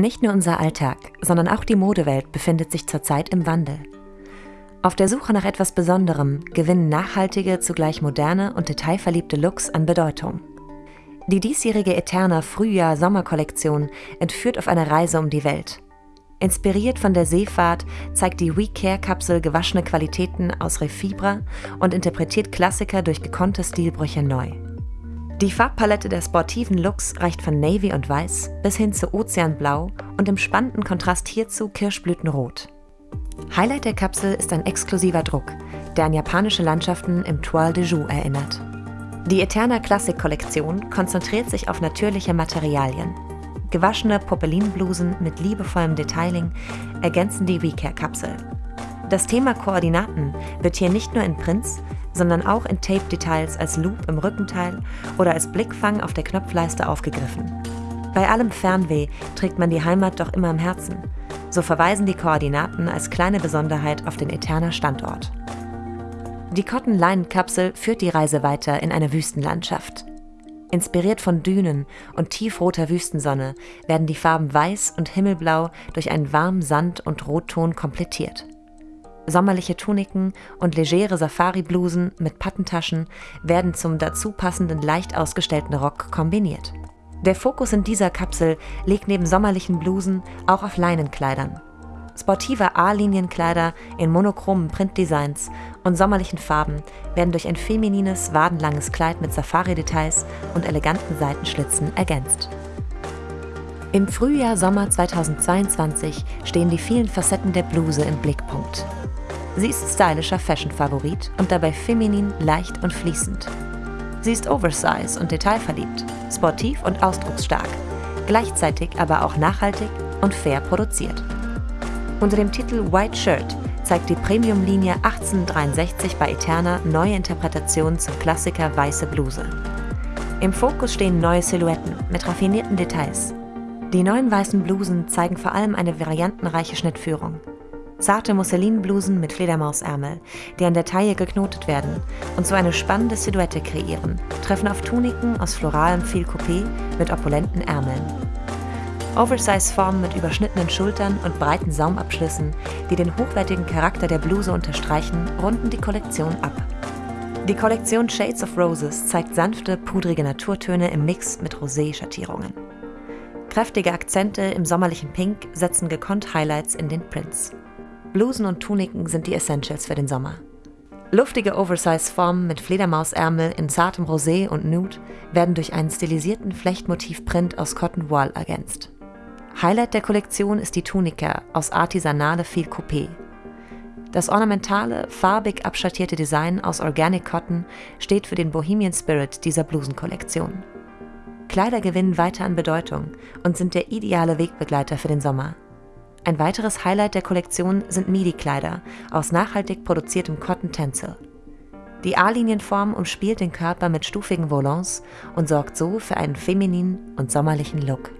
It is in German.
Nicht nur unser Alltag, sondern auch die Modewelt befindet sich zurzeit im Wandel. Auf der Suche nach etwas Besonderem gewinnen nachhaltige, zugleich moderne und detailverliebte Looks an Bedeutung. Die diesjährige Eterna Frühjahr-Sommerkollektion entführt auf eine Reise um die Welt. Inspiriert von der Seefahrt zeigt die WeCare-Kapsel gewaschene Qualitäten aus Refibra und interpretiert Klassiker durch gekonnte Stilbrüche neu. Die Farbpalette der sportiven Looks reicht von Navy und Weiß bis hin zu Ozeanblau und im spannenden Kontrast hierzu Kirschblütenrot. Highlight der Kapsel ist ein exklusiver Druck, der an japanische Landschaften im Toile de Joux erinnert. Die Eterna Classic Kollektion konzentriert sich auf natürliche Materialien. Gewaschene Poppelinblusen mit liebevollem Detailing ergänzen die WeCare-Kapsel. Das Thema Koordinaten wird hier nicht nur in Prints, sondern auch in Tape-Details als Loop im Rückenteil oder als Blickfang auf der Knopfleiste aufgegriffen. Bei allem Fernweh trägt man die Heimat doch immer im Herzen. So verweisen die Koordinaten als kleine Besonderheit auf den Eterner Standort. Die Cotton Line Kapsel führt die Reise weiter in eine Wüstenlandschaft. Inspiriert von Dünen und tiefroter Wüstensonne werden die Farben Weiß und Himmelblau durch einen warmen Sand- und Rotton komplettiert. Sommerliche Tuniken und legere Safari-Blusen mit Pattentaschen werden zum dazu passenden leicht ausgestellten Rock kombiniert. Der Fokus in dieser Kapsel liegt neben sommerlichen Blusen auch auf Leinenkleidern. Sportive A-Linienkleider in monochromen Printdesigns und sommerlichen Farben werden durch ein feminines, wadenlanges Kleid mit Safari-Details und eleganten Seitenschlitzen ergänzt. Im Frühjahr-Sommer 2022 stehen die vielen Facetten der Bluse im Blickpunkt. Sie ist stylischer Fashion-Favorit und dabei feminin, leicht und fließend. Sie ist oversize und detailverliebt, sportiv und ausdrucksstark, gleichzeitig aber auch nachhaltig und fair produziert. Unter dem Titel White Shirt zeigt die Premium-Linie 1863 bei Eterna neue Interpretationen zum Klassiker Weiße Bluse. Im Fokus stehen neue Silhouetten mit raffinierten Details. Die neuen weißen Blusen zeigen vor allem eine variantenreiche Schnittführung. Zarte Musselinblusen mit Fledermausärmel, die an der Taille geknotet werden und so eine spannende Silhouette kreieren, treffen auf Tuniken aus floralem Fil Coupé mit opulenten Ärmeln. Oversize-Formen mit überschnittenen Schultern und breiten Saumabschlüssen, die den hochwertigen Charakter der Bluse unterstreichen, runden die Kollektion ab. Die Kollektion Shades of Roses zeigt sanfte, pudrige Naturtöne im Mix mit Rosé-Schattierungen. Kräftige Akzente im sommerlichen Pink setzen gekonnt Highlights in den Prints. Blusen und Tuniken sind die Essentials für den Sommer. Luftige Oversize-Formen mit Fledermausärmel in zartem Rosé und Nude werden durch einen stilisierten Flechtmotiv-Print aus Cotton Wool ergänzt. Highlight der Kollektion ist die Tunika aus Artisanale Fil Coupé. Das ornamentale, farbig abschattierte Design aus Organic Cotton steht für den Bohemian Spirit dieser Blusenkollektion. Kleider gewinnen weiter an Bedeutung und sind der ideale Wegbegleiter für den Sommer. Ein weiteres Highlight der Kollektion sind Midi-Kleider aus nachhaltig produziertem Cotton Tencel. Die A-Linienform umspielt den Körper mit stufigen Volants und sorgt so für einen femininen und sommerlichen Look.